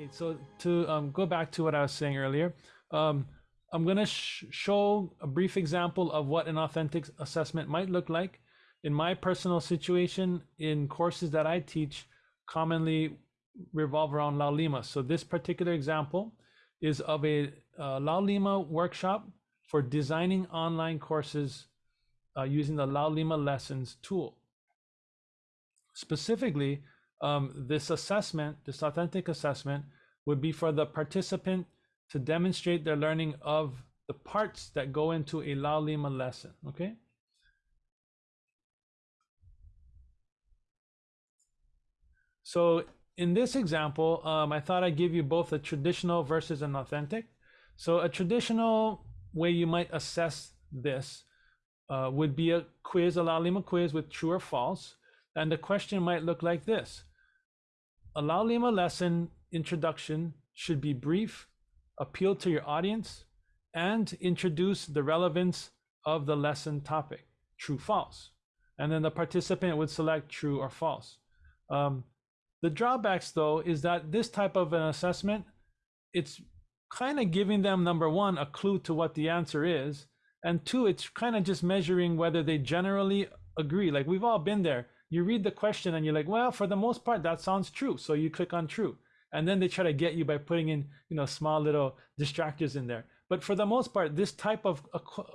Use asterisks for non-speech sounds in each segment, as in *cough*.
Okay, so to um, go back to what I was saying earlier, um, I'm going to sh show a brief example of what an authentic assessment might look like. In my personal situation, in courses that I teach, commonly revolve around Laulima. So this particular example is of a uh, workshop for designing online courses uh, using the Laulima Lessons tool. Specifically, um, this assessment, this authentic assessment, would be for the participant to demonstrate their learning of the parts that go into a Laulima lesson, okay? So in this example, um, I thought I'd give you both a traditional versus an authentic. So a traditional way you might assess this uh, would be a quiz, a Laulima quiz with true or false. And the question might look like this. A Laulima lesson introduction should be brief, appeal to your audience, and introduce the relevance of the lesson topic, true, false. And then the participant would select true or false. Um, the drawbacks though is that this type of an assessment, it's kind of giving them number one, a clue to what the answer is. And two, it's kind of just measuring whether they generally agree. Like we've all been there. You read the question and you're like, well, for the most part, that sounds true. So you click on true. And then they try to get you by putting in, you know, small little distractors in there. But for the most part, this type of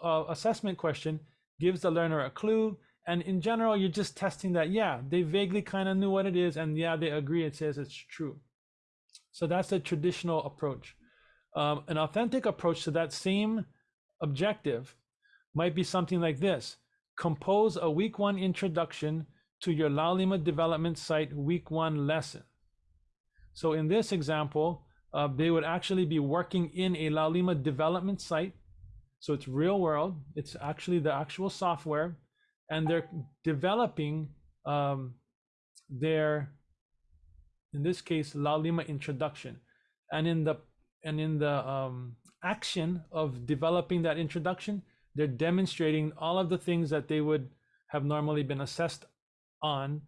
uh, assessment question gives the learner a clue and in general, you're just testing that, yeah, they vaguely kind of knew what it is, and yeah, they agree it says it's true. So that's the traditional approach. Um, an authentic approach to that same objective might be something like this. Compose a week one introduction to your Laulima development site week one lesson. So in this example, uh, they would actually be working in a Laulima development site. So it's real world. It's actually the actual software and they're developing um, their, in this case, Laulima introduction. And in the and in the um, action of developing that introduction, they're demonstrating all of the things that they would have normally been assessed on,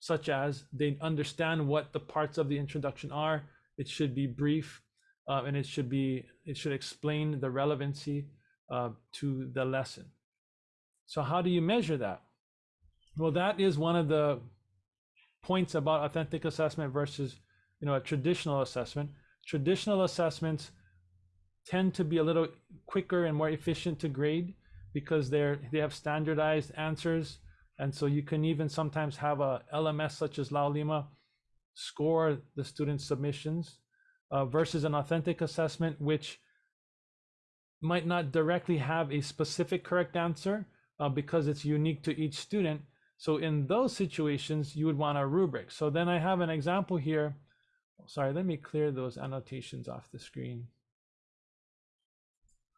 such as they understand what the parts of the introduction are. It should be brief, uh, and it should be it should explain the relevancy uh, to the lesson. So how do you measure that? Well, that is one of the points about authentic assessment versus you know a traditional assessment. Traditional assessments tend to be a little quicker and more efficient to grade because they're they have standardized answers and so you can even sometimes have a LMS such as Laulima score the student submissions uh, versus an authentic assessment which might not directly have a specific correct answer uh, because it's unique to each student. So in those situations, you would want a rubric. So then I have an example here. Sorry, let me clear those annotations off the screen.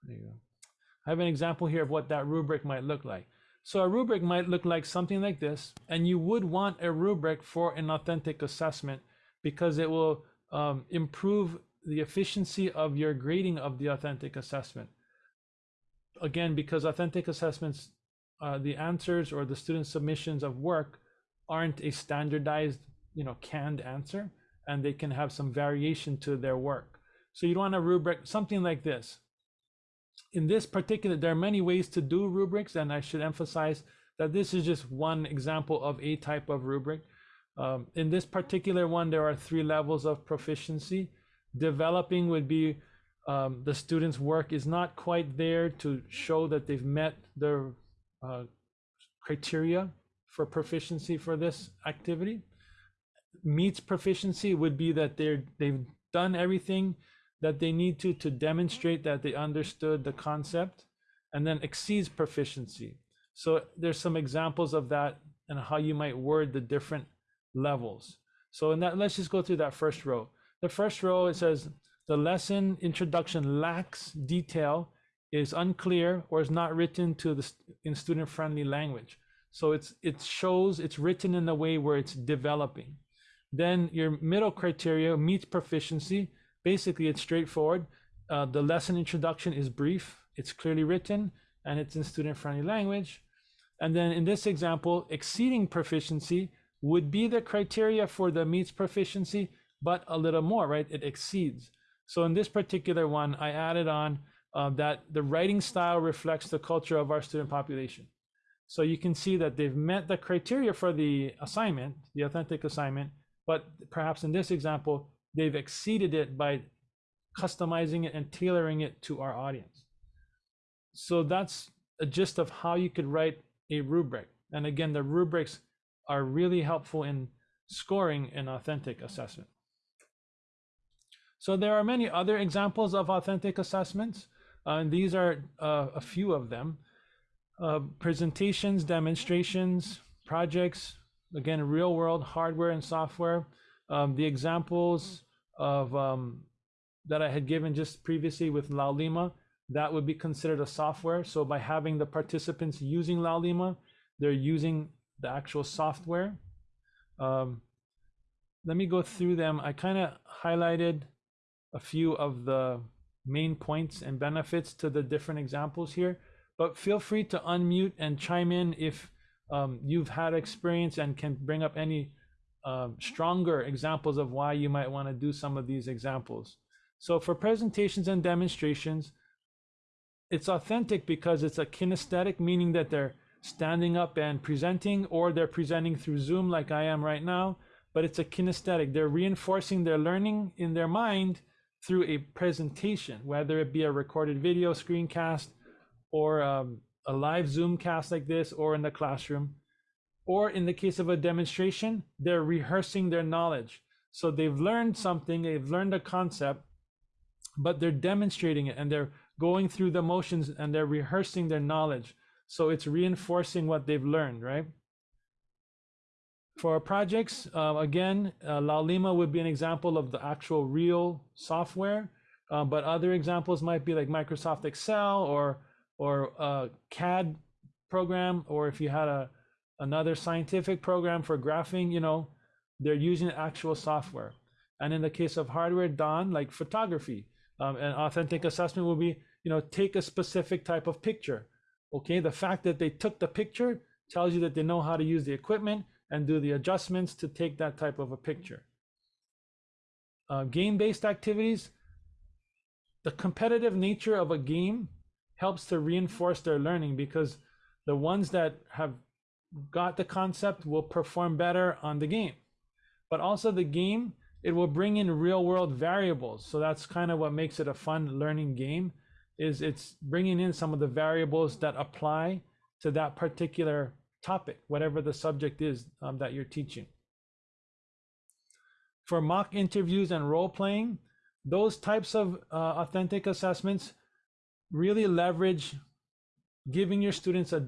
There you go. I have an example here of what that rubric might look like. So a rubric might look like something like this, and you would want a rubric for an authentic assessment because it will um, improve the efficiency of your grading of the authentic assessment. Again, because authentic assessments uh, the answers or the student submissions of work aren't a standardized, you know, canned answer, and they can have some variation to their work. So you'd want a rubric, something like this. In this particular, there are many ways to do rubrics, and I should emphasize that this is just one example of a type of rubric. Um, in this particular one, there are three levels of proficiency. Developing would be um, the student's work is not quite there to show that they've met their uh, criteria for proficiency for this activity. Meets proficiency would be that they're they've done everything that they need to to demonstrate that they understood the concept and then exceeds proficiency. So there's some examples of that and how you might word the different levels. So in that, let's just go through that first row. The first row, it says the lesson introduction lacks detail is unclear or is not written to the in student friendly language. So it's it shows it's written in a way where it's developing. Then your middle criteria meets proficiency. Basically, it's straightforward. Uh, the lesson introduction is brief, it's clearly written, and it's in student friendly language. And then in this example, exceeding proficiency would be the criteria for the meets proficiency, but a little more, right? It exceeds. So in this particular one, I added on uh, that the writing style reflects the culture of our student population. So you can see that they've met the criteria for the assignment, the authentic assignment, but perhaps in this example, they've exceeded it by customizing it and tailoring it to our audience. So that's a gist of how you could write a rubric. And again, the rubrics are really helpful in scoring an authentic assessment. So there are many other examples of authentic assessments, uh, and these are uh, a few of them. Uh, presentations, demonstrations, projects, again, real world hardware and software. Um, the examples of um, that I had given just previously with Laulima, that would be considered a software. So by having the participants using Laulima, they're using the actual software. Um, let me go through them. I kind of highlighted a few of the main points and benefits to the different examples here, but feel free to unmute and chime in if um, you've had experience and can bring up any uh, stronger examples of why you might want to do some of these examples. So for presentations and demonstrations, it's authentic because it's a kinesthetic, meaning that they're standing up and presenting, or they're presenting through Zoom like I am right now, but it's a kinesthetic. They're reinforcing their learning in their mind through a presentation, whether it be a recorded video screencast or um, a live Zoom cast like this, or in the classroom. Or in the case of a demonstration, they're rehearsing their knowledge. So they've learned something, they've learned a concept, but they're demonstrating it and they're going through the motions and they're rehearsing their knowledge. So it's reinforcing what they've learned, right? For projects, uh, again, uh, Laulima would be an example of the actual real software, uh, but other examples might be like Microsoft Excel or or a CAD program, or if you had a another scientific program for graphing, you know, they're using actual software. And in the case of hardware, Don, like photography, um, an authentic assessment will be, you know, take a specific type of picture. Okay, the fact that they took the picture tells you that they know how to use the equipment and do the adjustments to take that type of a picture. Uh, game-based activities, the competitive nature of a game helps to reinforce their learning because the ones that have got the concept will perform better on the game. But also the game it will bring in real world variables. So that's kind of what makes it a fun learning game is it's bringing in some of the variables that apply to that particular topic, whatever the subject is um, that you're teaching. For mock interviews and role playing, those types of uh, authentic assessments really leverage giving your students a,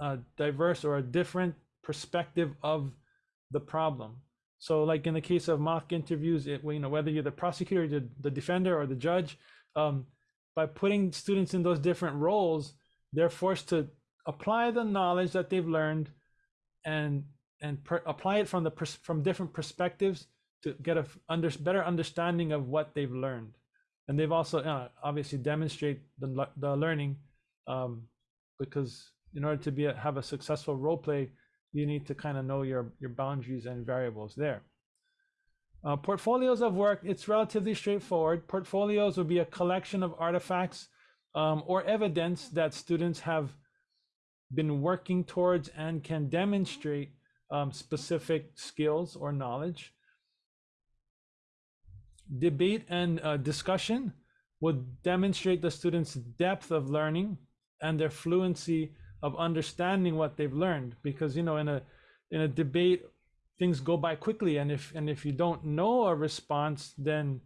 a diverse or a different perspective of the problem. So like in the case of mock interviews, it, you know, whether you're the prosecutor, the, the defender or the judge, um, by putting students in those different roles, they're forced to apply the knowledge that they've learned and and apply it from the from different perspectives to get a under, better understanding of what they've learned. And they've also uh, obviously demonstrate the, the learning um, because in order to be a, have a successful role play, you need to kind of know your, your boundaries and variables there. Uh, portfolios of work, it's relatively straightforward. Portfolios would be a collection of artifacts um, or evidence that students have been working towards and can demonstrate um, specific skills or knowledge. Debate and uh, discussion would demonstrate the student's depth of learning and their fluency of understanding what they've learned because you know in a in a debate things go by quickly and if and if you don't know a response then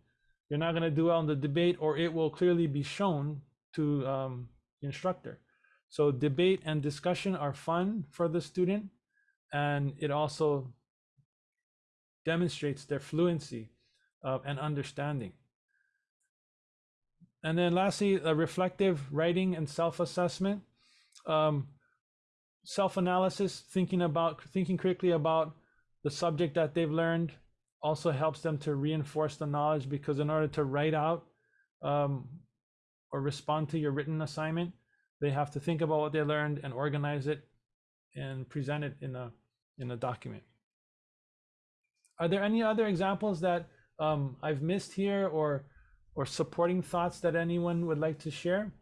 you're not going to do well in the debate or it will clearly be shown to um, instructor. So debate and discussion are fun for the student and it also demonstrates their fluency uh, and understanding. And then lastly a reflective writing and self-assessment um, self-analysis, thinking about thinking critically about the subject that they've learned also helps them to reinforce the knowledge because in order to write out um, or respond to your written assignment, they have to think about what they learned and organize it and present it in a in a document. Are there any other examples that um, I've missed here or or supporting thoughts that anyone would like to share?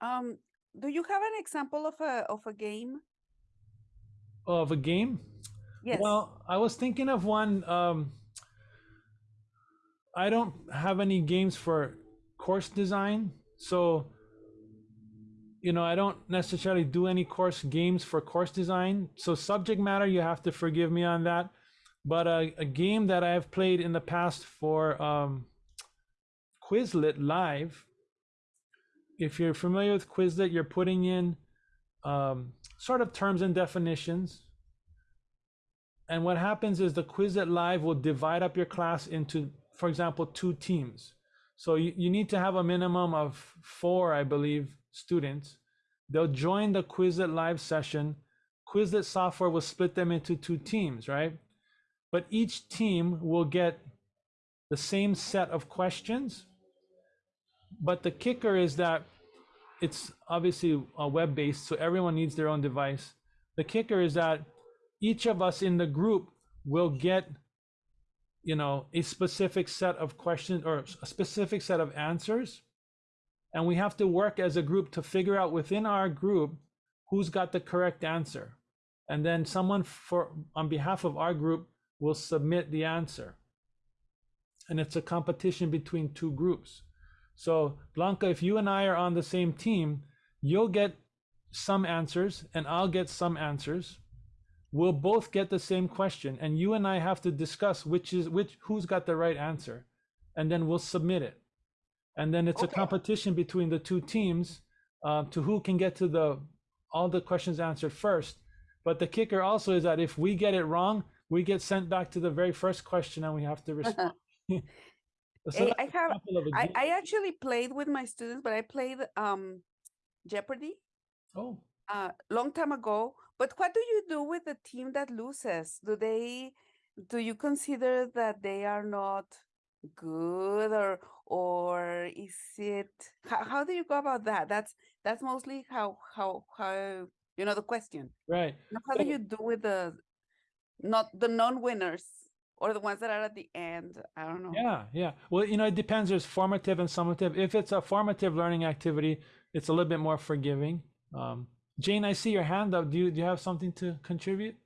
Um, do you have an example of a of a game? Of a game? Yes. Well, I was thinking of one. Um, I don't have any games for course design, so you know I don't necessarily do any course games for course design. So subject matter, you have to forgive me on that. But a, a game that I have played in the past for um, Quizlet Live. If you're familiar with Quizlet, you're putting in um, sort of terms and definitions. And what happens is the Quizlet Live will divide up your class into, for example, two teams. So you, you need to have a minimum of four, I believe, students. They'll join the Quizlet Live session. Quizlet software will split them into two teams, right? But each team will get the same set of questions. But the kicker is that it's obviously a web based, so everyone needs their own device. The kicker is that each of us in the group will get you know a specific set of questions or a specific set of answers. And we have to work as a group to figure out within our group who's got the correct answer. And then someone for on behalf of our group will submit the answer. And it's a competition between two groups so blanca if you and i are on the same team you'll get some answers and i'll get some answers. We'll both get the same question and you and I have to discuss which is which who's got the right answer. And then we'll submit it. And then it's Okay. a competition between the two teams uh, to who can get to the all the questions answered first. But the kicker also is that if we get it wrong we get sent back to the very first question and we have to *laughs* respond *laughs* so I have- example of a I. I actually played with my students, but I played um Jeopardy oh uh long time ago. But what do you do with the team that loses? Do they do you consider that they are not good or or is it how, how do you go about that? That's that's mostly how how how you know the question. right How do you do with the not the non-winners or the ones that are at the end? I don't know. Yeah, yeah. Well, you know, it depends. There's formative and summative. If it's a formative learning activity, it's a little bit more forgiving. Um, Jane, I see your hand up. Do you do you have something to contribute?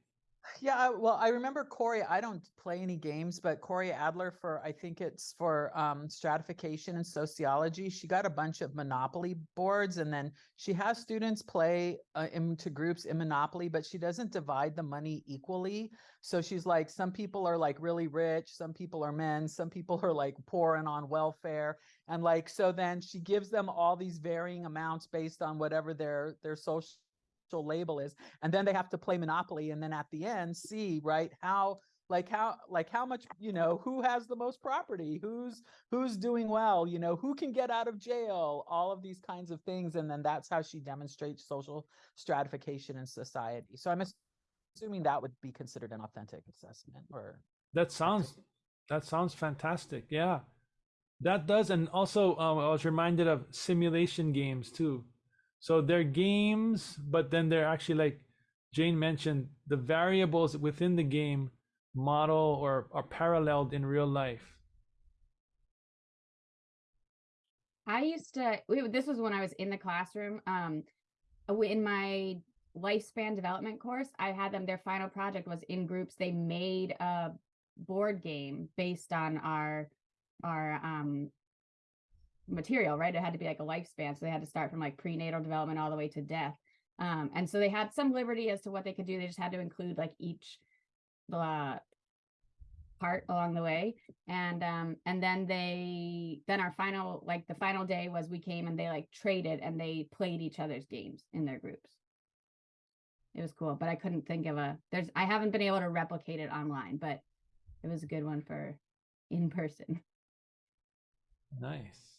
Yeah, well, I remember Corey. I don't play any games, but Corey Adler for I think it's for um, stratification and sociology. She got a bunch of Monopoly boards, and then she has students play uh, into groups in Monopoly, but she doesn't divide the money equally. So she's like, some people are like really rich, some people are men, some people are like poor and on welfare, and like so then she gives them all these varying amounts based on whatever their their social label is and then they have to play monopoly and then at the end see right how like how like how much you know who has the most property who's who's doing well you know who can get out of jail all of these kinds of things and then that's how she demonstrates social stratification in society so i'm assuming that would be considered an authentic assessment or That sounds that sounds fantastic. Yeah, that does. And also, um, I was reminded of simulation games too. So they're games, but then they're actually like Jane mentioned, the variables within the game model or are paralleled in real life. I used to. This was when I was in the classroom. Um, in my lifespan development course, I had them. Their final project was in groups. They made a board game based on our our um material. Right, it had to be like a lifespan, so they had to start from like prenatal development all the way to death. Um, and so they had some liberty as to what they could do. They just had to include like each uh, part along the way and um and then they then our final like the final day was we came and they like traded and they played each other's games in their groups it was cool but i couldn't think of a there's i haven't been able to replicate it online but it was a good one for in person Nice.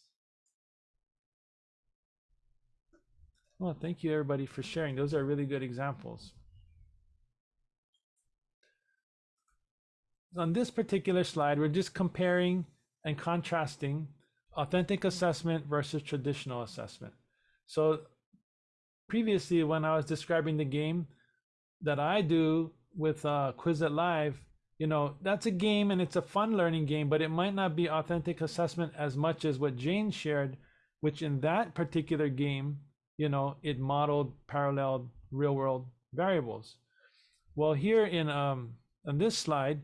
Well, thank you everybody for sharing. Those are really good examples. On this particular slide, we're just comparing and contrasting authentic assessment versus traditional assessment. So previously, when I was describing the game that I do with uh, Quizlet Live, you know, that's a game and it's a fun learning game, but it might not be authentic assessment as much as what Jane shared, which in that particular game, you know, it modeled paralleled real world variables. Well, here in um, on this slide,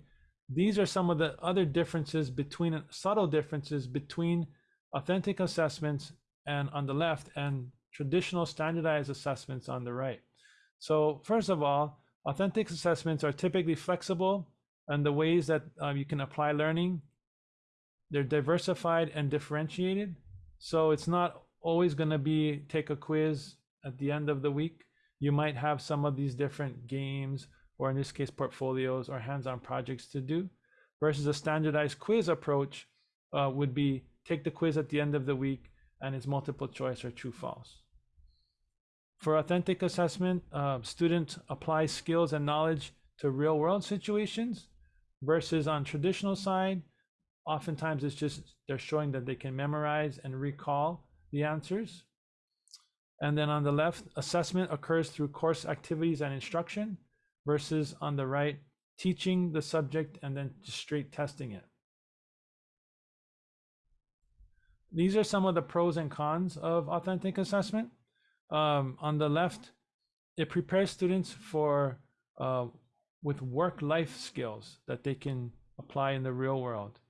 these are some of the other differences between subtle differences between authentic assessments and on the left and traditional standardized assessments on the right. So first of all, authentic assessments are typically flexible and the ways that um, you can apply learning. They're diversified and differentiated. So it's not always going to be take a quiz at the end of the week. You might have some of these different games, or in this case, portfolios or hands-on projects to do, versus a standardized quiz approach uh, would be take the quiz at the end of the week and it's multiple choice or true false. For authentic assessment, uh, students apply skills and knowledge to real world situations versus on traditional side, oftentimes it's just they're showing that they can memorize and recall the answers. And then on the left, assessment occurs through course activities and instruction versus on the right, teaching the subject and then just straight testing it. These are some of the pros and cons of authentic assessment. Um, on the left, it prepares students for uh, with work life skills that they can apply in the real world.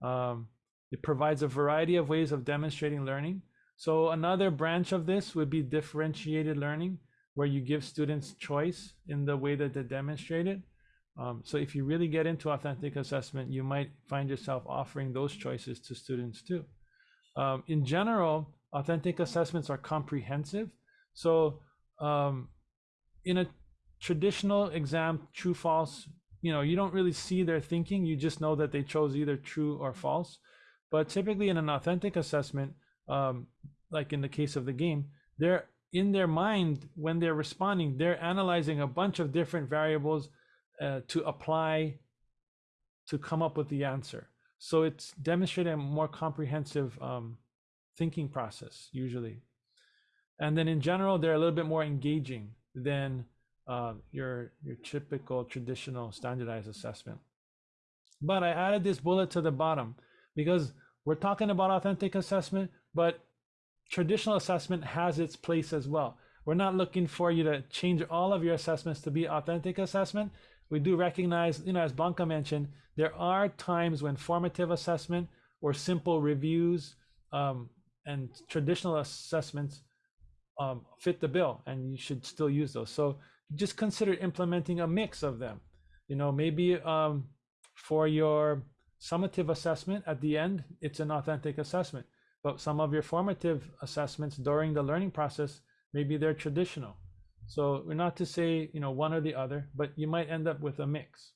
Um, it provides a variety of ways of demonstrating learning. So another branch of this would be differentiated learning, where you give students choice in the way that they demonstrate it. Um, so if you really get into authentic assessment, you might find yourself offering those choices to students too. Um, in general, authentic assessments are comprehensive. So um, in a traditional exam, true, false, you know, you don't really see their thinking. You just know that they chose either true or false. But typically in an authentic assessment, um, like in the case of the game, they're in their mind when they're responding, they're analyzing a bunch of different variables uh, to apply to come up with the answer. So it's demonstrating a more comprehensive um, thinking process usually. And then in general, they're a little bit more engaging than uh, your your typical traditional standardized assessment. But I added this bullet to the bottom because we're talking about authentic assessment, but traditional assessment has its place as well. We're not looking for you to change all of your assessments to be authentic assessment. We do recognize, you know, as Blanca mentioned, there are times when formative assessment or simple reviews um, and traditional assessments um, fit the bill and you should still use those. So just consider implementing a mix of them. You know, maybe um, for your summative assessment at the end, it's an authentic assessment. But some of your formative assessments during the learning process, maybe they're traditional. So we're not to say, you know, one or the other, but you might end up with a mix.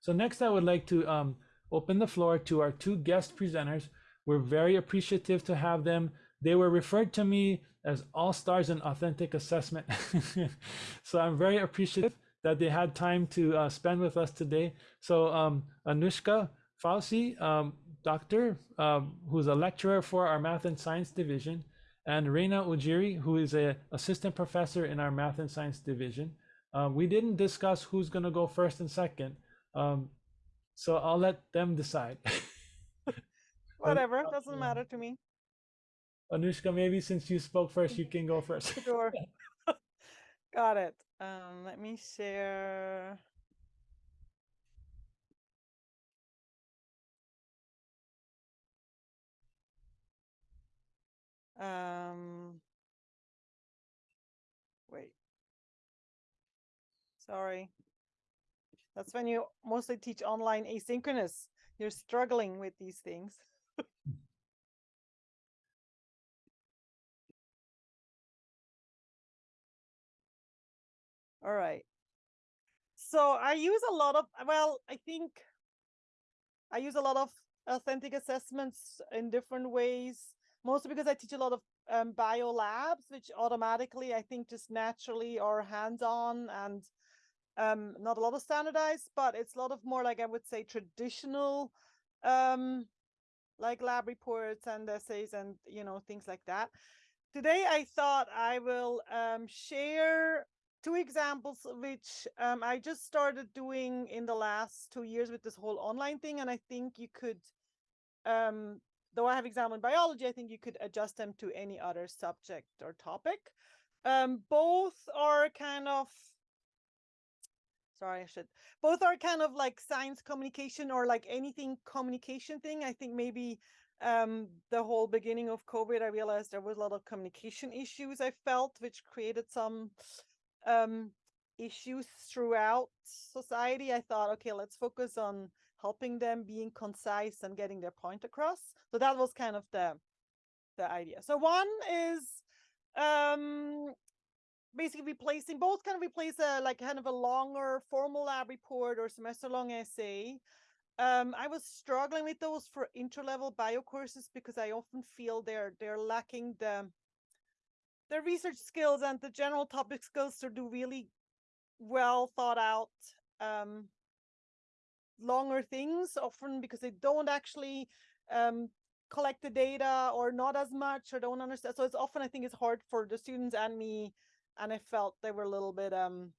So next I would like to um, open the floor to our two guest presenters. We're very appreciative to have them. They were referred to me as all stars in authentic assessment. *laughs* so I'm very appreciative that they had time to uh, spend with us today. So um, Anushka Fauci, um, doctor, um, who's a lecturer for our math and science division, and Reina Ujiri, who is an assistant professor in our math and science division. Um, we didn't discuss who's going to go first and second, um, so I'll let them decide. *laughs* Whatever, *laughs* doesn't matter to me. Anushka, maybe since you spoke first, you can go first. Sure. *laughs* Got it. Um, let me share. Um, wait. Sorry. That's when you mostly teach online asynchronous. You're struggling with these things. All right. So I use a lot of, well, I think I use a lot of authentic assessments in different ways, mostly because I teach a lot of um, bio labs, which automatically I think just naturally are hands-on and um, not a lot of standardized, but it's a lot of more like I would say traditional, um, like lab reports and essays and, you know, things like that. Today I thought I will um, share two examples which um, I just started doing in the last two years with this whole online thing, and I think you could, um, though I have examined biology, I think you could adjust them to any other subject or topic. Um, both are kind of sorry i should both are kind of like science communication or like anything communication thing i think maybe um the whole beginning of covid i realized there was a lot of communication issues i felt which created some um issues throughout society i thought okay let's focus on helping them being concise and getting their point across. So that was kind of the the idea. So one is um basically replacing both kind of replace a like kind of a longer formal lab report or semester long essay. Um, I was struggling with those for intro-level bio courses because I often feel they're they're lacking the the research skills and the general topic skills to do really well thought out um, longer things often because they don't actually um, collect the data or not as much or don't understand. So it's often I think it's hard for the students and me and I felt they were a little bit um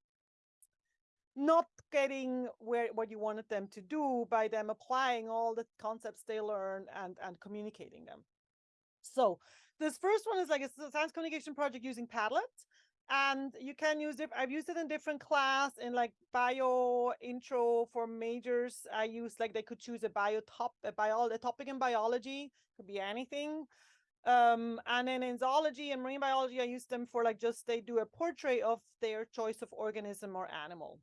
not getting where what you wanted them to do by them applying all the concepts they learn and and communicating them. So this first one is like a science communication project using Padlet. And you can use it. I've used it in different class in like bio intro for majors. I use like they could choose a bio top a bio a topic in biology, could be anything. Um, and then in zoology and marine biology, I use them for like just they do a portrait of their choice of organism or animal.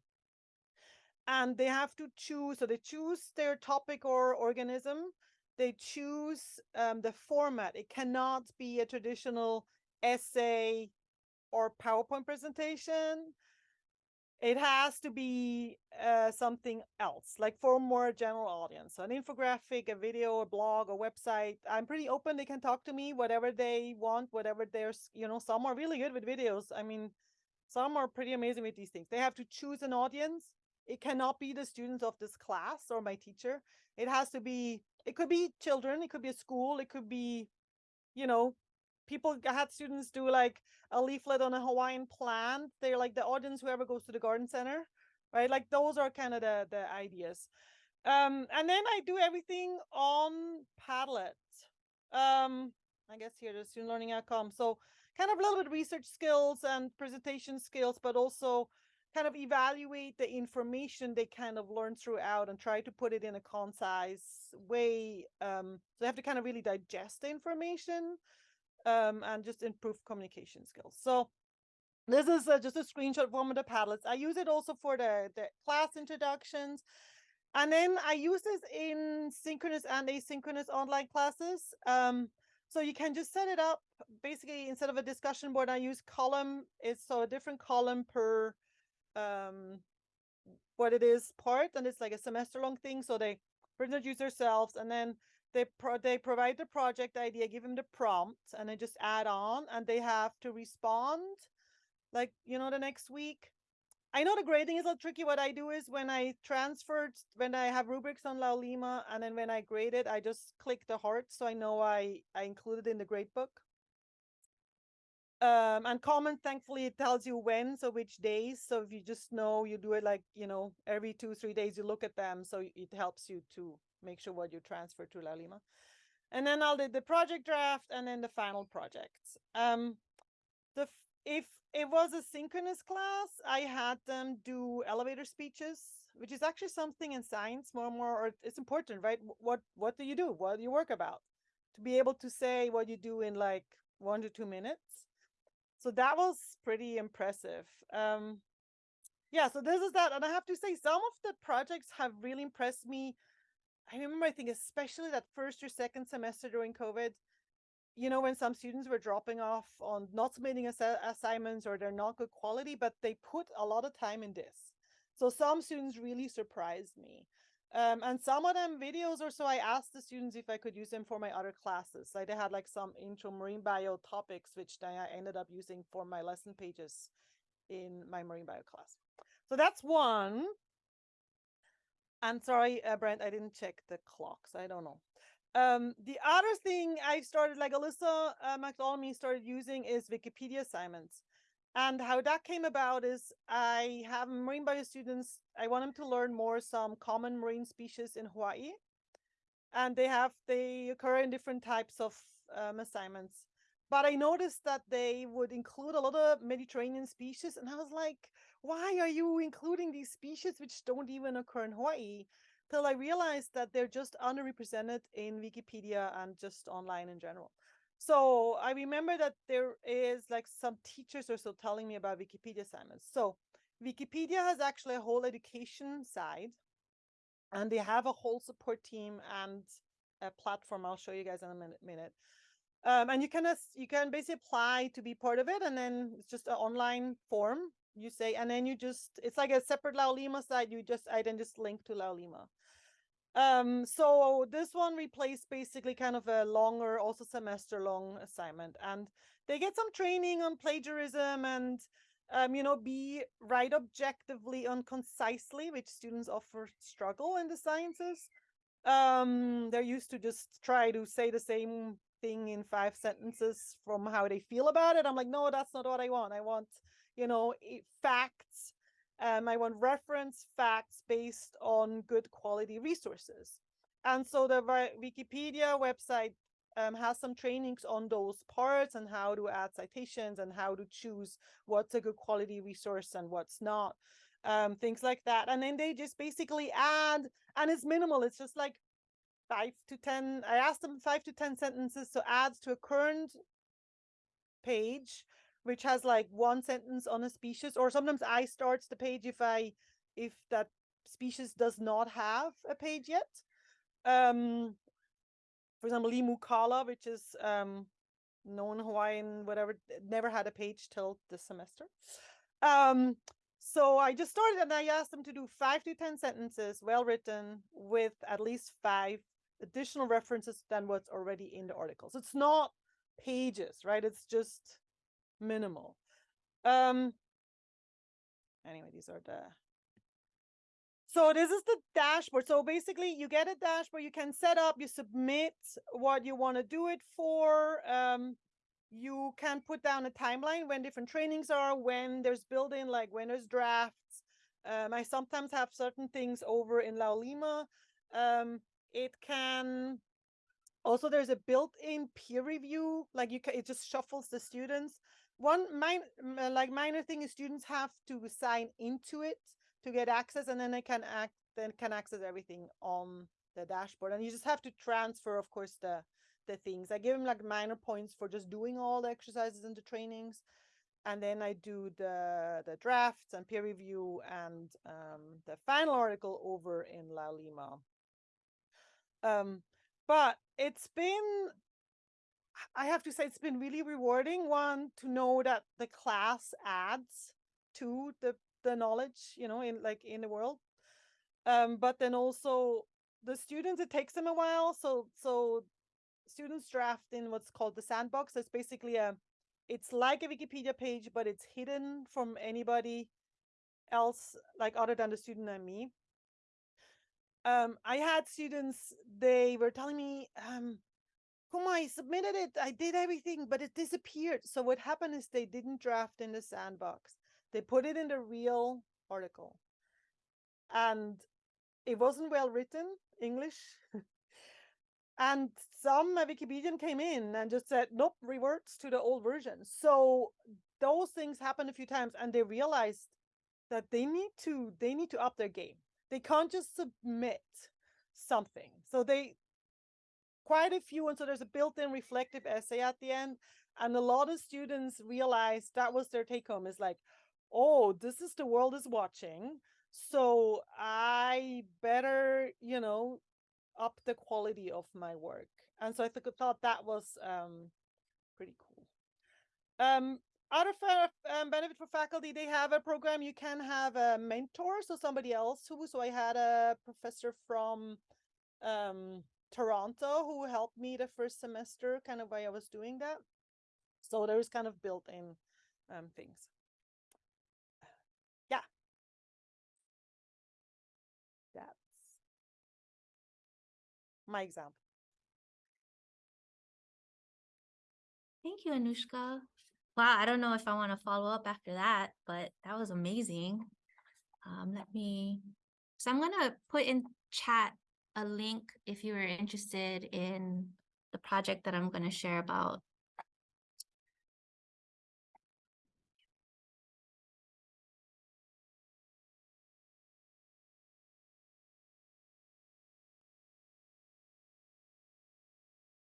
And they have to choose, so they choose their topic or organism. They choose um, the format. It cannot be a traditional essay or PowerPoint presentation it has to be uh, something else, like for a more general audience. So an infographic, a video, a blog, a website. I'm pretty open. They can talk to me, whatever they want, whatever there's, you know, some are really good with videos. I mean, some are pretty amazing with these things. They have to choose an audience. It cannot be the students of this class or my teacher. It has to be, it could be children, it could be a school, it could be, you know, people had students do like a leaflet on a Hawaiian plant. They're like the audience, whoever goes to the garden center, right? Like those are kind of the, the ideas. Um, and then I do everything on Padlet. Um, I guess here, the student learning outcome. So kind of a little bit research skills and presentation skills, but also kind of evaluate the information they kind of learn throughout and try to put it in a concise way. Um, so they have to kind of really digest the information um, and just improve communication skills. So this is uh, just a screenshot from the Padlets. I use it also for the, the class introductions. And then I use this in synchronous and asynchronous online classes. Um, so you can just set it up basically instead of a discussion board, I use column. It's so a different column per um, what it is part. And it's like a semester long thing. So they introduce themselves and then they pro they provide the project idea, give them the prompt, and then just add on, and they have to respond, like you know, the next week. I know the grading is a little tricky. What I do is when I transferred, when I have rubrics on Laulima, and then when I grade it, I just click the heart so I know I I included in the grade book. Um, and comment, thankfully, it tells you when, so which days. So if you just know, you do it like you know every two three days, you look at them, so it helps you to make sure what you transfer to Laulima. And then I'll do the project draft and then the final projects. Um, the if it was a synchronous class, I had them do elevator speeches, which is actually something in science more and more, or it's important, right? What what do you do? What do you work about? To be able to say what you do in like one to two minutes. So that was pretty impressive. Um, yeah, so this is that. And I have to say, some of the projects have really impressed me I remember, I think, especially that first or second semester during COVID, you know, when some students were dropping off on not submitting ass assignments or they're not good quality, but they put a lot of time in this. So some students really surprised me. Um, and some of them videos or so, I asked the students if I could use them for my other classes. Like they had like some intro marine bio topics, which I ended up using for my lesson pages in my marine bio class. So that's one. I'm sorry, uh, Brent, I didn't check the clocks. I don't know. Um, the other thing I started, like Alyssa uh, McDonald started using is Wikipedia assignments. And how that came about is I have marine bio students, I want them to learn more some common marine species in Hawaii. And they have, they occur in different types of um, assignments. But I noticed that they would include a lot of Mediterranean species. And I was like, why are you including these species which don't even occur in Hawaii? Till I realized that they're just underrepresented in Wikipedia and just online in general. So I remember that there is like some teachers are still telling me about Wikipedia assignments. So Wikipedia has actually a whole education side and they have a whole support team and a platform. I'll show you guys in a minute. minute. Um, and you can you can basically apply to be part of it, and then it's just an online form. You say, and then you just it's like a separate Laulima site. You just I then just link to Laulima. Um, so this one replaced basically kind of a longer, also semester long assignment, and they get some training on plagiarism and um, you know, be write objectively and concisely, which students often struggle in the sciences. Um, they're used to just try to say the same thing in five sentences from how they feel about it. I'm like, no, that's not what I want. I want, you know, facts. Um, I want reference facts based on good quality resources. And so the Wikipedia website um, has some trainings on those parts and how to add citations and how to choose what's a good quality resource and what's not, um, things like that. And then they just basically add, and it's minimal. It's just like five to 10. I asked them five to 10 sentences to add to a current page, which has like one sentence on a species, or sometimes I start the page if I, if that species does not have a page yet. Um, for example, Limu Kala, which is um, known Hawaiian, whatever, never had a page till this semester. Um, so I just started and I asked them to do five to 10 sentences, well written, with at least five additional references than what's already in the article. So it's not pages, right? It's just minimal. Um, anyway, these are the so this is the dashboard. So basically you get a dashboard, you can set up, you submit what you want to do it for. Um, you can put down a timeline when different trainings are, when there's built-in, like when there's drafts. Um, I sometimes have certain things over in Laulima. Um, it can also there's a built-in peer review, like you can it just shuffles the students. One min- m- uh, like minor thing is students have to sign into it to get access, and then they can act then can access everything on the dashboard. And you just have to transfer, of course, the the things. I give them like minor points for just doing all the exercises and the trainings. And then I do the the drafts and peer review and um, the final article over in Laulima. Um, but it's been I have to say it's been really rewarding one to know that the class adds to the the knowledge, you know, in like in the world. Um, but then also the students, it takes them a while. So so students draft in what's called the sandbox. It's basically a it's like a Wikipedia page, but it's hidden from anybody else, like other than the student and me. Um, I had students, they were telling me, um, Kuma, I submitted it. I did everything, but it disappeared. So what happened is they didn't draft in the sandbox. They put it in the real article. And it wasn't well written, English. *laughs* and some Wikipedian came in and just said, nope, reverts to the old version. So those things happened a few times and they realized that they need to they need to up their game. They can't just submit something. So they quite a few and so there's a built-in reflective essay at the end and a lot of students realized that was their take home is like oh this is the world is watching so i better you know up the quality of my work. And so i th- thought that was um pretty cool. Um other fa- um, benefit for faculty they have a program you can have a mentor so somebody else who so i had a professor from um Toronto who helped me the first semester, kind of while I was doing that. So there's kind of built-in um, things. Yeah. That's my example. Thank you, Anushka. wow, I don't know if I want to follow up after that, but that was amazing. Um, let me, so I'm gonna put in chat a link if you are interested in the project that I'm gonna share about.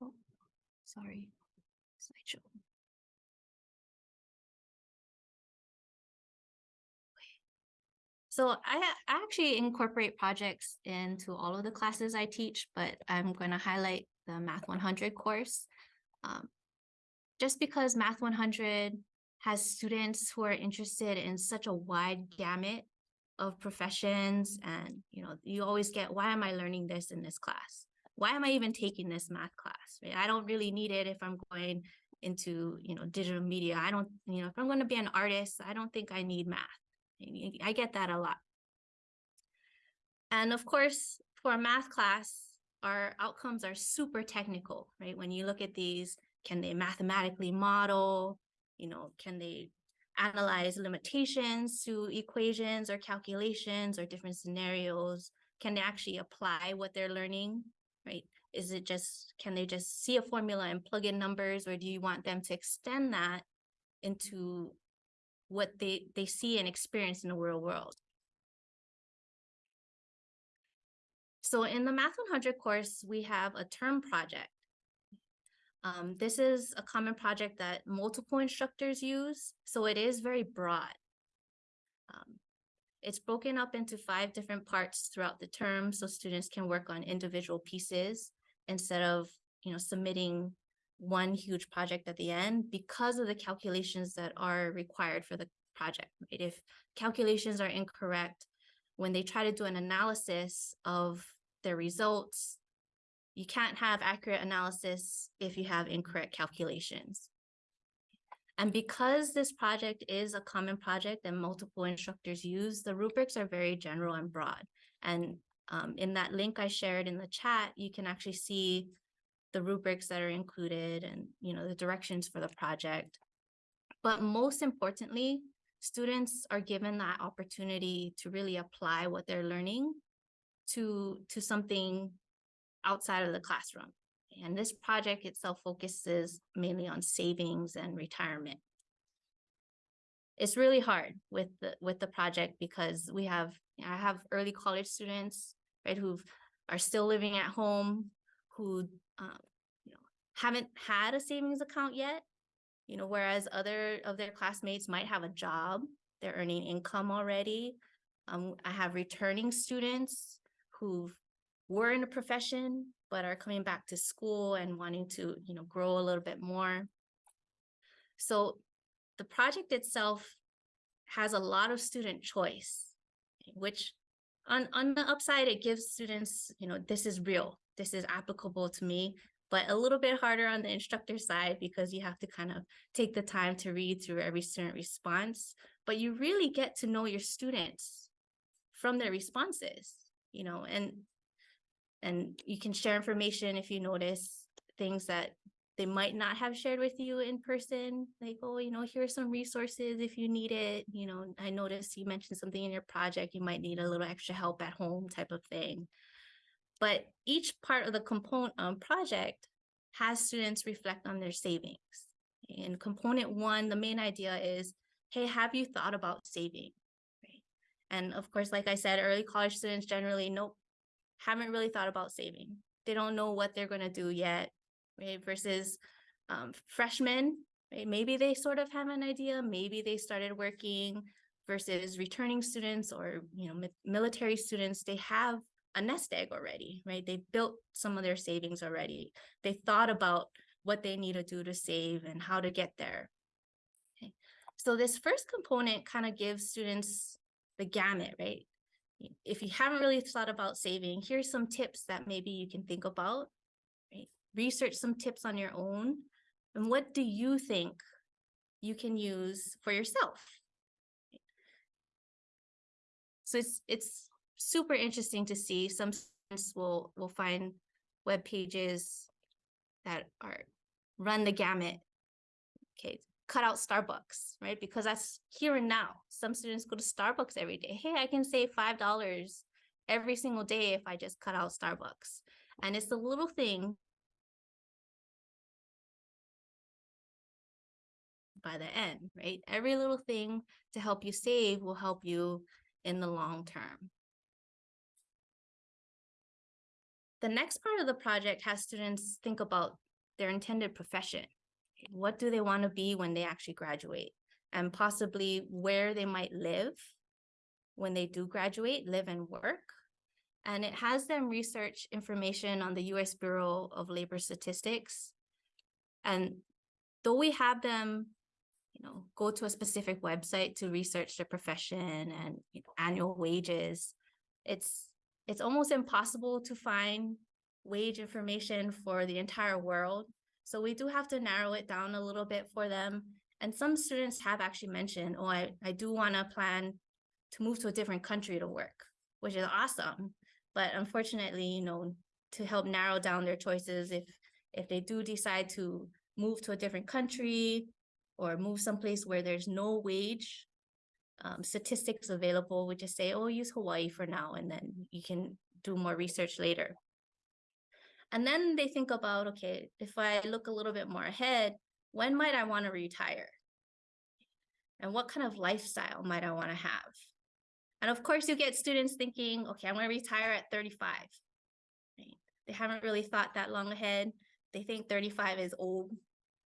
Oh, sorry, So I actually incorporate projects into all of the classes I teach, but I'm going to highlight the Math 100 course. Um, just because Math 100 has students who are interested in such a wide gamut of professions and you know you always get why am i learning this in this class why am i even taking this math class right? i don't really need it if i'm going into you know digital media i don't you know if i'm going to be an artist i don't think i need math I- get that a lot. And of course, for a math class, our outcomes are super technical, right? When you look at these, can they mathematically model? You know, can they analyze limitations to equations or calculations or different scenarios? Can they actually apply what they're learning, right? Is it just, can they just see a formula and plug in numbers, or do you want them to extend that into what they they see and experience in the real world. So in the Math 100 course, we have a term project. Um, this is a common project that multiple instructors use, so it is very broad. Um, it's broken up into five different parts throughout the term, so students can work on individual pieces instead of, you know, submitting one huge project at the end because of the calculations that are required for the project. Right? If calculations are incorrect, when they try to do an analysis of their results, you can't have accurate analysis if you have incorrect calculations. And because this project is a common project that multiple instructors use, the rubrics are very general and broad. And um, in that link I shared in the chat, you can actually see the rubrics that are included and you know the directions for the project. But most importantly, students are given that opportunity to really apply what they're learning to to something outside of the classroom. And this project itself focuses mainly on savings and retirement. It's really hard with the with the project because we have I have early college students right who are still living at home who um, you know haven't had a savings account yet you know whereas other of their classmates might have a job they're earning income already. Um, i have returning students who were in a profession but are coming back to school and wanting to you know grow a little bit more. So the project itself has a lot of student choice which on on the upside it gives students you know this is real this is applicable to me but a little bit harder on the instructor side because you have to kind of take the time to read through every student response but you really get to know your students from their responses you know and and you can share information if you notice things that they might not have shared with you in person like oh you know here are some resources if you need it you know i noticed you mentioned something in your project you might need a little extra help at home type of thing but each part of the component um, project has students reflect on their savings. In component one the main idea is hey have you thought about saving? Right? And of course like i said early college students generally nope haven't really thought about saving. They don't know what they're going to do yet. Right? Versus um, freshmen, right? Maybe they sort of have an idea, maybe they started working versus returning students or, you know, military students, they have a nest egg already, right? They built some of their savings already. They thought about what they need to do to save and how to get there. Okay. So this first component kind of gives students the gamut, right? If you haven't really thought about saving, here's some tips that maybe you can think about research some tips on your own and what do you think you can use for yourself so it's it's super interesting to see some students will will find web pages that are run the gamut okay cut out Starbucks, right? Because that's here and now. Some students go to Starbucks every day. Hey, I can save five dollars every single day if I just cut out Starbucks. And it's the little thing by the end, right? Every little thing to help you save will help you in the long term. The next part of the project has students think about their intended profession. What do they want to be when they actually graduate? And possibly where they might live when they do graduate, live and work. And it has them research information on the US Bureau of Labor Statistics. And though we have them, you know, go to a specific website to research their profession and you know, annual wages, it's it's almost impossible to find wage information for the entire world. So we do have to narrow it down a little bit for them. And some students have actually mentioned, oh, I, I do want to plan to move to a different country to work, which is awesome. But unfortunately, you know, to help narrow down their choices, if if they do decide to move to a different country or move someplace where there's no wage um, statistics available, we just say, oh, use Hawaii for now, and then you can do more research later. And then they think about, okay, if I look a little bit more ahead, when might I want to retire? And what kind of lifestyle might I want to have? And of course, you get students thinking, okay, I'm going to retire at 35. Right? They haven't really thought that long ahead. They think 35 is old.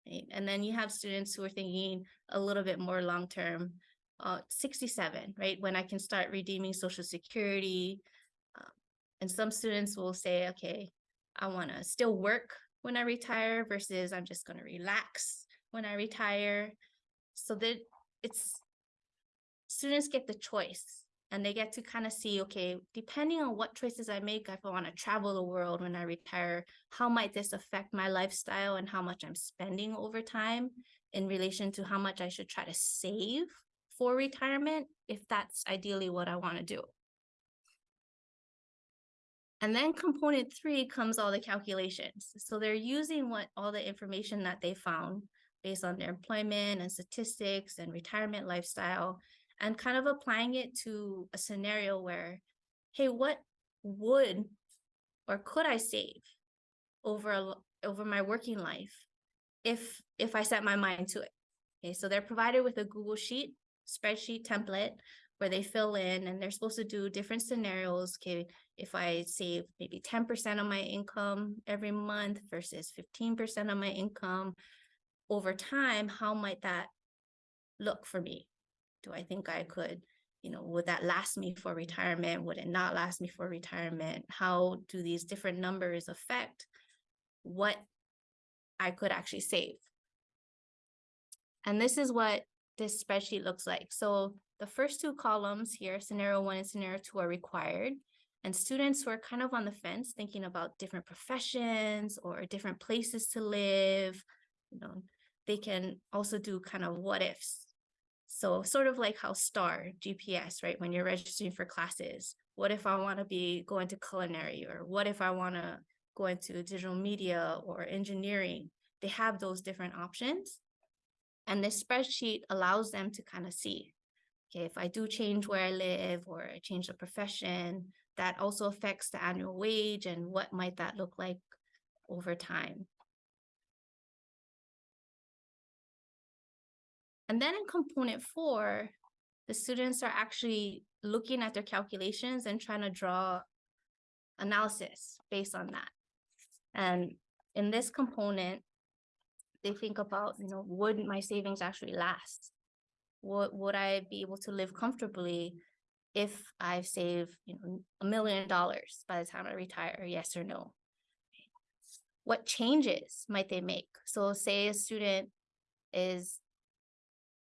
Right? And then you have students who are thinking a little bit more long term, uh, 67, right? When I can start redeeming Social Security. Um, and some students will say, okay, I want to still work when I retire versus I'm just going to relax when I retire. So that it's students get the choice and they get to kind of see, okay, depending on what choices I make, if I want to travel the world when I retire, how might this affect my lifestyle and how much I'm spending over time in relation to how much I should try to save for retirement, if that's ideally what I want to do. And then component three comes all the calculations. So they're using what all the information that they found based on their employment and statistics and retirement lifestyle and kind of applying it to a scenario where, hey, what would or could I save over a, over my working life if if I set my mind to it? Okay, so they're provided with a Google Sheet spreadsheet template where they fill in and they're supposed to do different scenarios. Okay, if I save maybe 10% of my income every month versus 15% of my income over time, how might that look for me? Do I think I could, you know, would that last me for retirement? Would it not last me for retirement? How do these different numbers affect what I could actually save? And this is what this spreadsheet looks like. So the first two columns here, scenario one and scenario two are required. And students who are kind of on the fence thinking about different professions or different places to live, you know, they can also do kind of what ifs. So sort of like how STAR GPS, right? When you're registering for classes, what if I want to be going to culinary or what if I want to go into digital media or engineering? They have those different options. And this spreadsheet allows them to kind of see, okay, if I do change where I live or I change the profession, that also affects the annual wage and what might that look like over time. And then in component four, the students are actually looking at their calculations and trying to draw analysis based on that. And in this component, they think about, you know, would my savings actually last? Would, would I be able to live comfortably if I save, you know, a million dollars by the time I retire, yes or no? What changes might they make? So say a student is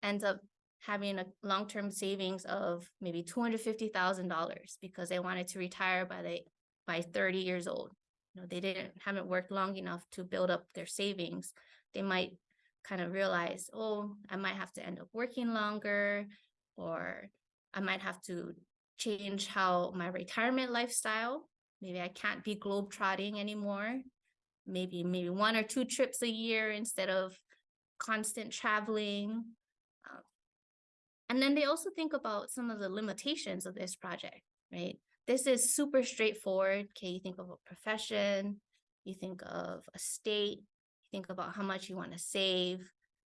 ends up having a long-term savings of maybe $250,000 because they wanted to retire by the by 30 years old. You know, they didn't haven't worked long enough to build up their savings they might kind of realize, oh, I might have to end up working longer, or I might have to change how my retirement lifestyle. Maybe I can't be globetrotting anymore. Maybe maybe one or two trips a year instead of constant traveling. um, And then they also think about some of the limitations of this project, right? This is super straightforward. Okay, you think of a profession, you think of a state, think about how much you want to save,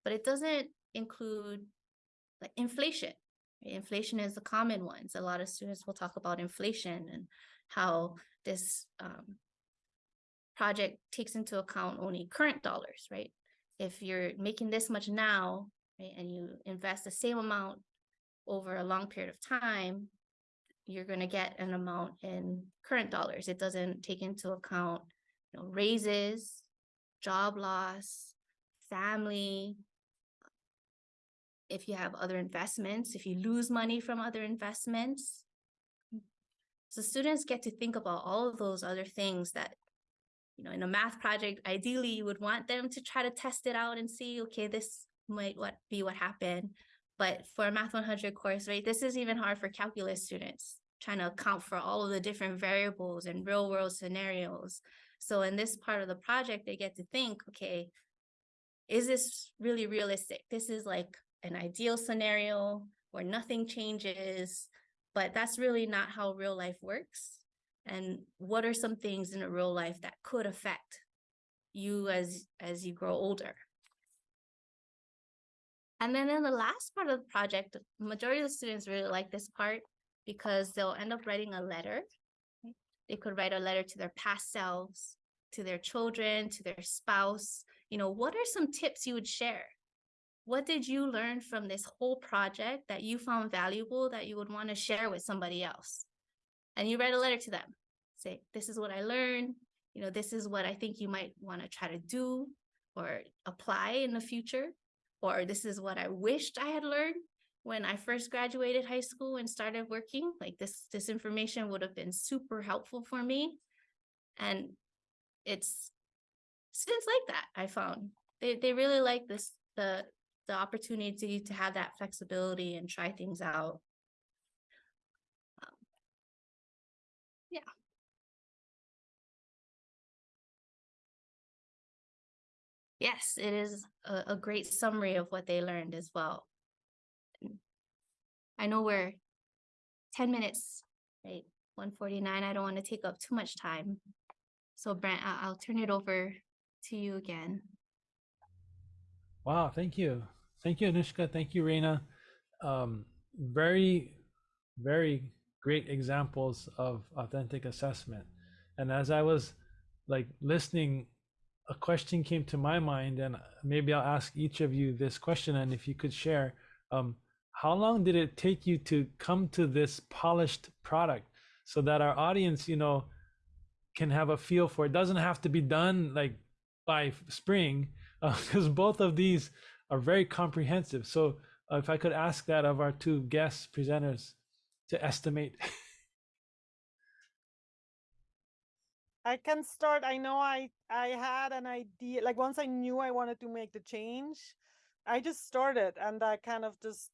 but it doesn't include like inflation. Inflation is the common ones. A lot of students will talk about inflation and how this um, project takes into account only current dollars, right? If you're making this much now, right, and you invest the same amount over a long period of time, you're going to get an amount in current dollars. It doesn't take into account, you know, raises, job loss, family. If you have other investments, if you lose money from other investments. So students get to think about all of those other things that, you know, in a math project, ideally you would want them to try to test it out and see, okay, this might what be what happened. But for a Math 100 course, right, this is even hard for calculus students, trying to account for all of the different variables and real world scenarios. So in this part of the project, they get to think, okay, is this really realistic? This is like an ideal scenario where nothing changes, but that's really not how real life works. And what are some things in a real life that could affect you as as you grow older? And then in the last part of the project, the majority of the students really like this part because they'll end up writing a letter. They could write a letter to their past selves, to their children, to their spouse. You know, what are some tips you would share? What did you learn from this whole project that you found valuable that you would want to share with somebody else? And you write a letter to them. Say, this is what I learned. You know, this is what I think you might want to try to do or apply in the future or this is what I wished I had learned when I first graduated high school and started working. Like this, this information would have been super helpful for me. And it's students like that, I found. They they really like this the the opportunity to have that flexibility and try things out. Um, yeah. Yes, it is a, a great summary of what they learned as well. I know we're ten minutes, right? One forty-nine. I don't want to take up too much time. So Brent, I- I'll turn it over to you again. Wow, thank you. Thank you, Anushka. Thank you, Reina. Um, very, very great examples of authentic assessment. And as I was like listening, a question came to my mind, and maybe I'll ask each of you this question. And if you could share, um, how long did it take you to come to this polished product so that our audience, you know, can have a feel for it? Doesn't have to be done like by spring, *laughs* because both of these are very comprehensive. So uh, if I could ask that of our two guest presenters to estimate. *laughs* I can start. I know I I had an idea. Like once I knew I wanted to make the change, I just started and I kind of just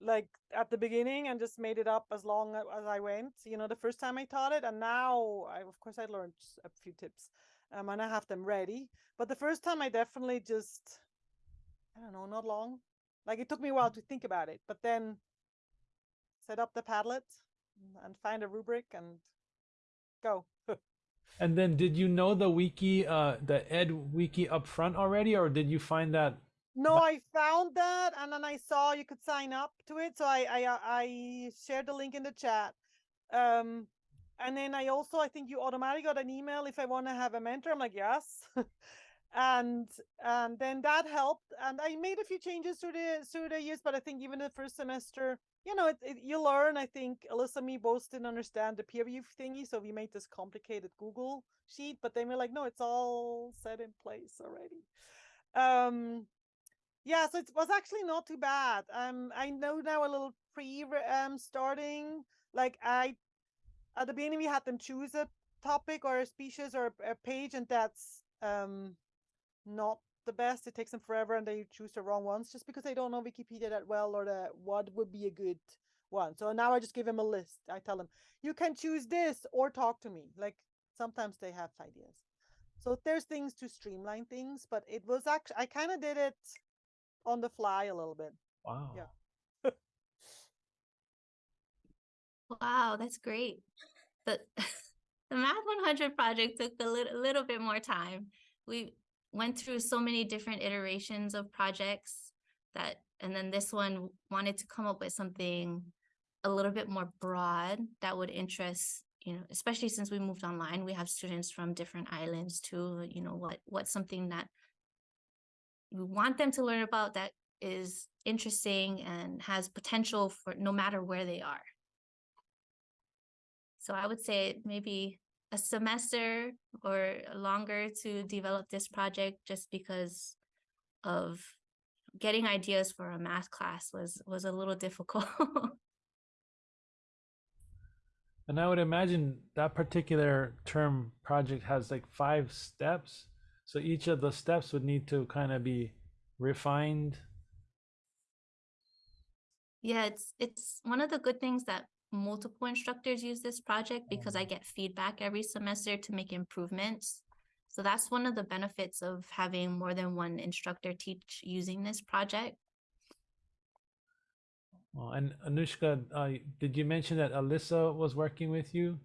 like at the beginning and just made it up as long as I went. You know, the first time I taught it, and now I of course I learned a few tips, um, and I have them ready. But the first time I definitely just, I don't know, not long. Like it took me a while to think about it, but then set up the Padlet and- find a rubric and go. *laughs* and then did you know the wiki, uh, the Ed wiki up front already, or did you find that? No, I found that and then I saw you could sign up to it. So I I uh, I shared the link in the chat. Um and then I also I think you automatically got an email if I want to have a mentor. I'm like, yes. *laughs* and and then that helped. And I made a few changes through the through the years, but I think even the first semester, you know, it, it, you learn. I think Alyssa and me both didn't understand the peer review thingy, so we made this complicated Google sheet, but then we're like, no, it's all set in place already. Um yeah, so it was actually not too bad. Um, I know now a little pre um starting. Like I, at the beginning we had them choose a topic or a species or a, a page, and that's um not the best. It takes them forever, and they choose the wrong ones just because they don't know Wikipedia that well or the what would be a good one. So now I just give them a list. I tell them you can choose this or talk to me. Like sometimes they have ideas. So there's things to streamline things, but it was actually I kind of did it on the fly a little bit. Wow. Yeah. wow, that's great. The *laughs* the Math 100 project took a little, little bit more time. We went through so many different iterations of projects that, and then this one wanted to come up with something a little bit more broad that would interest, you know, especially since we moved online, we have students from different islands too, you know, what what's something that we want them to learn about that is interesting and has potential for no matter where they are. So I would say maybe a semester or longer to develop this project just because of getting ideas for a math class was was a little *laughs* difficult. And I would imagine that particular term project has like five steps. So each of the steps would need to kind of be refined. yeah, it's it's one of the good things that multiple instructors use this project because I get feedback every semester to make improvements. So that's one of the benefits of having more than one instructor teach using this project. Well, and Anushka, uh, did you mention that Alyssa was working with you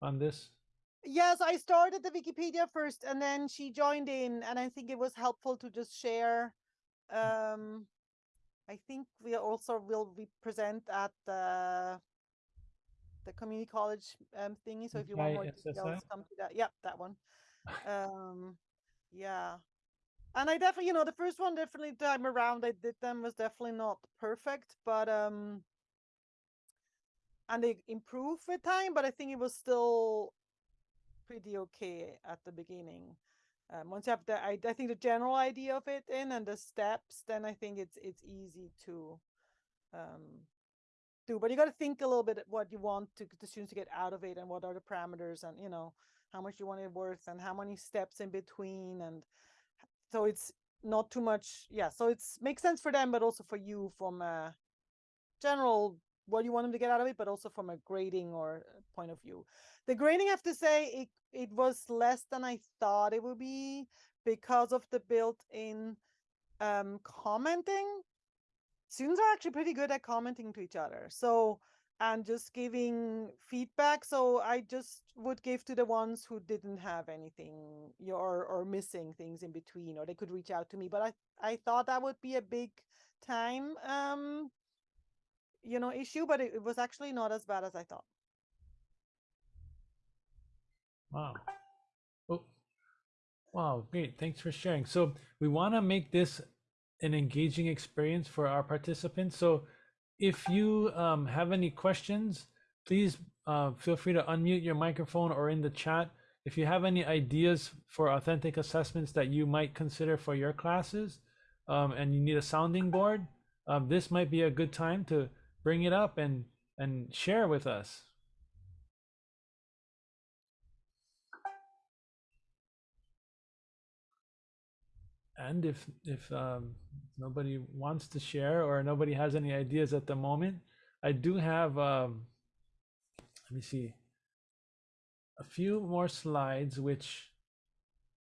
on this? Yes, I started the Wikipedia first and then she joined in and I think it was helpful to just share. Um, I think we also will be present at the the community college um thingy. So if you want more details, come to that. Yep, that one. *laughs* Um, yeah. And I definitely, you know, the first one definitely time around I did them was definitely not perfect, but um and they improved with time, but I think it was still pretty okay at the beginning. Um, once you have the, I, I think the general idea of it in and the steps, then I think it's it's easy to um, do. But you got to think a little bit what you want to the students to get out of it, and what are the parameters, and you know how much you want it worth, and how many steps in between, and so it's not too much. Yeah, so it's makes sense for them, but also for you from a general what you want them to get out of it, but also from a grading or uh, point of view. The grading, I have to say, it it was less than I thought it would be because of the built-in um, commenting. Students are actually pretty good at commenting to each other. So and just giving feedback. So I just would give to the ones who didn't have anything or or missing things in between, or they could reach out to me. But I I thought that would be a big time um you know issue, but it, it was actually not as bad as I thought. Wow. Oh, wow, great. Thanks for sharing. So we want to make this an engaging experience for our participants. So if you um, have any questions, please uh, feel free to unmute your microphone or in the chat. If you have any ideas for authentic assessments that you might consider for your classes um, and you need a sounding board, um, this might be a good time to bring it up and, and share with us. And if if um, nobody wants to share or nobody has any ideas at the moment, I do have. Um, let me see. A few more slides, which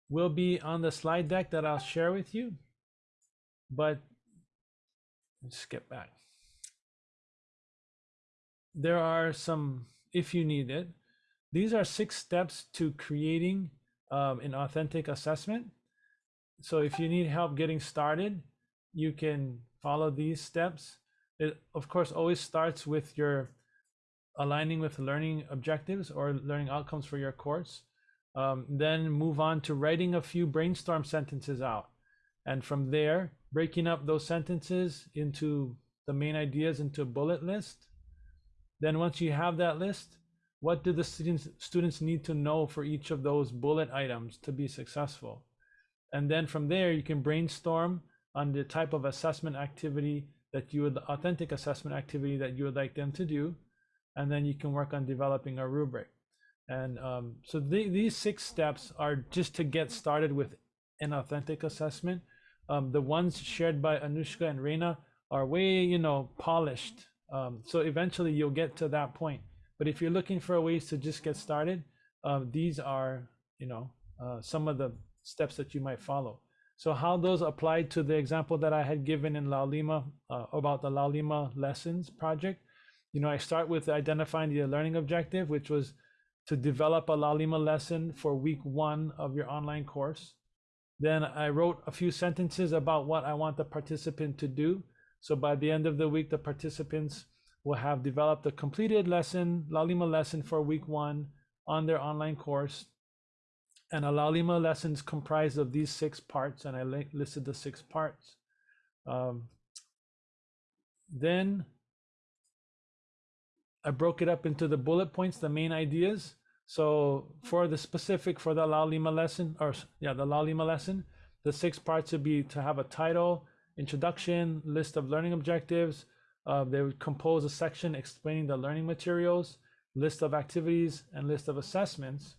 will be on the slide deck that I'll share with you. But let's skip back. There are some, if you need it, these are six steps to creating um, an authentic assessment. So if you need help getting started, you can follow these steps. It, of course, always starts with your aligning with learning objectives or learning outcomes for your course. Um, then move on to writing a few brainstorm sentences out. And from there, breaking up those sentences into the main ideas into a bullet list. Then once you have that list, what do the students students need to know for each of those bullet items to be successful? And then from there, you can brainstorm on the type of assessment activity that you would, authentic assessment activity that you would like them to do. And then you can work on developing a rubric. And um, so the, these six steps are just to get started with an authentic assessment. Um, the ones shared by Anushka and Reina are way, you know, polished. Um, so eventually you'll get to that point. But if you're looking for ways to just get started, um, these are, you know, uh, some of the steps that you might follow. So how those apply to the example that I had given in Laulima uh, about the Laulima lessons project. You know, I start with identifying the learning objective, which was to develop a Laulima lesson for week one of your online course. Then I wrote a few sentences about what I want the participant to do. So by the end of the week, the participants will have developed a completed lesson, Laulima lesson for week one on their online course. And a Laulima lesson is comprised of these six parts, and I listed the six parts. Um, then I broke it up into the bullet points, the main ideas. So for the specific for the Laulima lesson, or yeah, the Laulima lesson, the six parts would be to have a title, introduction, list of learning objectives. Uh, they would compose a section explaining the learning materials, list of activities, and list of assessments.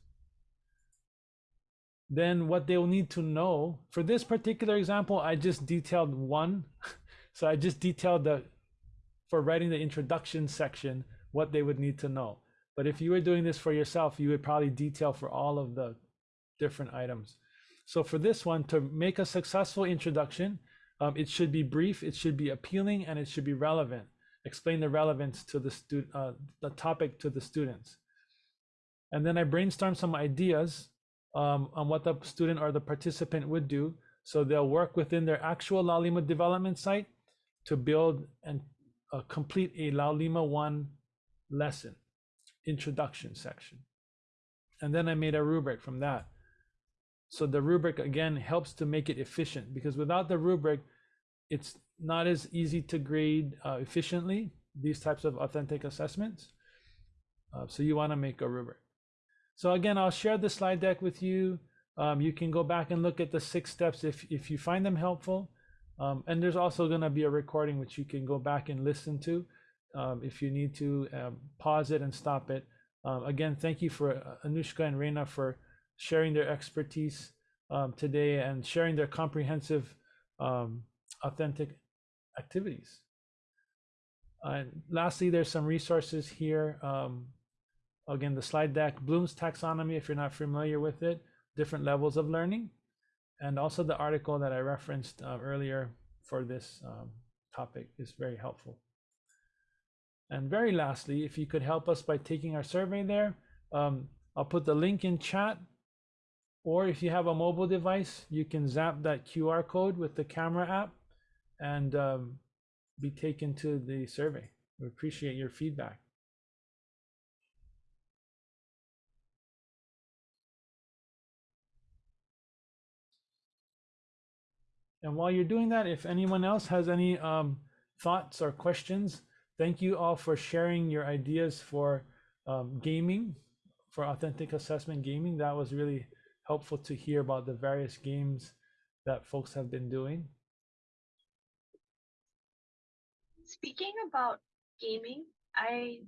Then what they will need to know for this particular example, I just detailed one. *laughs* so I just detailed the for writing the introduction section what they would need to know. But if you were doing this for yourself, you would probably detail for all of the different items. So for this one, to make a successful introduction, um, it should be brief, it should be appealing, and it should be relevant. Explain the relevance to the student, uh, the topic to the students. And then I brainstorm some ideas um, on what the student or the participant would do. So they'll work within their actual Laulima development site to build and uh, complete a Laulima 1 lesson, introduction section. And then I made a rubric from that. So the rubric again helps to make it efficient because without the rubric, it's not as easy to grade uh, efficiently these types of authentic assessments. Uh, so you want to make a rubric. So again, I'll share the slide deck with you. Um, you can go back and look at the six steps if, if you find them helpful. Um, and there's also going to be a recording which you can go back and listen to um, if you need to um, pause it and stop it. Um, again, thank you for uh, Anushka and Reina for sharing their expertise um, today and sharing their comprehensive, um, authentic activities. And lastly, there's some resources here. Um, again, the slide deck, Bloom's taxonomy, if you're not familiar with it, different levels of learning, and also the article that I referenced uh, earlier for this um, topic is very helpful. And very lastly, if you could help us by taking our survey there, um, I'll put the link in chat. Or if you have a mobile device, you can zap that QR code with the camera app and um, be taken to the survey. We appreciate your feedback. And while you're doing that, if anyone else has any um, thoughts or questions, thank you all for sharing your ideas for um, gaming, for authentic assessment gaming. That was really helpful to hear about the various games that folks have been doing. Speaking about gaming, I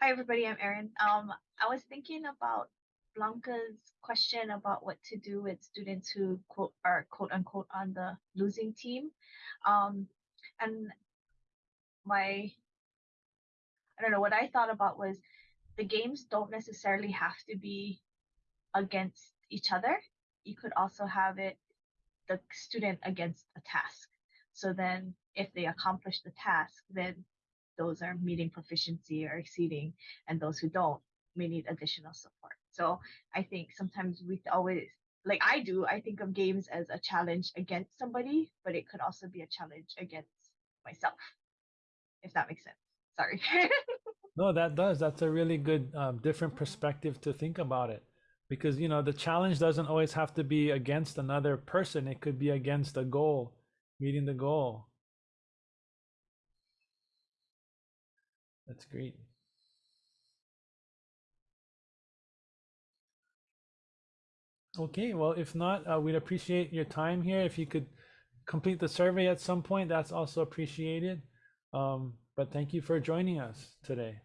hi everybody, I'm Erin. Um, I was thinking about Blanca's question about what to do with students who quote are quote unquote on the losing team. Um, and my I don't know what I thought about was the games don't necessarily have to be against each other. You could also have it the student against a task. So then if they accomplish the task, then those are meeting proficiency or exceeding, and those who don't may need additional support. So I think sometimes we always, like I do, I think of games as a challenge against somebody, but it could also be a challenge against myself, if that makes sense. Sorry. *laughs* No, that does. That's a really good, um, different perspective to think about it. Because, you know, the challenge doesn't always have to be against another person, it could be against a goal, meeting the goal. That's great. Okay, well, if not, uh, we'd appreciate your time here. If you could complete the survey at some point, that's also appreciated. Um, but thank you for joining us today.